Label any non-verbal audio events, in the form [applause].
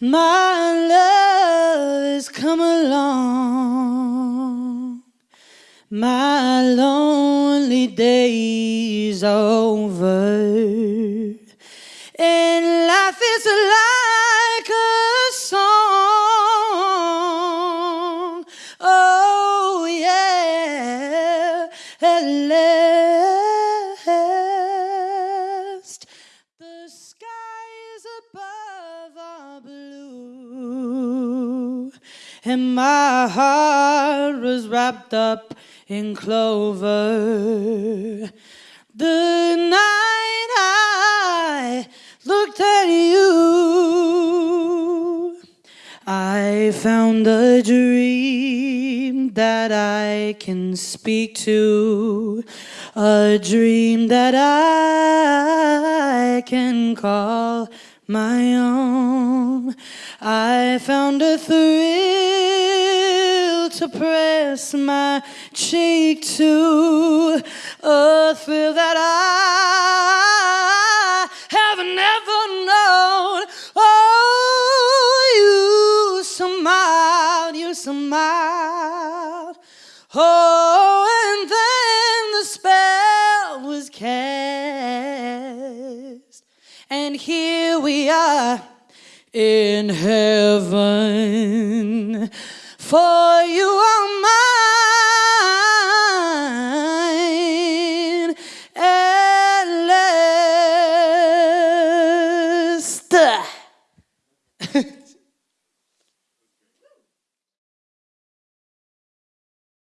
my love has come along. My lonely days over, and life is like a song. Oh, yeah, at and my heart was wrapped up in clover. The night I looked at you, I found a dream that I can speak to, a dream that I can call my own. I found a thrill to press my cheek to, a thrill that I have never known. Oh, you smiled, you smiled. Oh, and then the spell was cast. And here we are in heaven for you are mine. At. [laughs]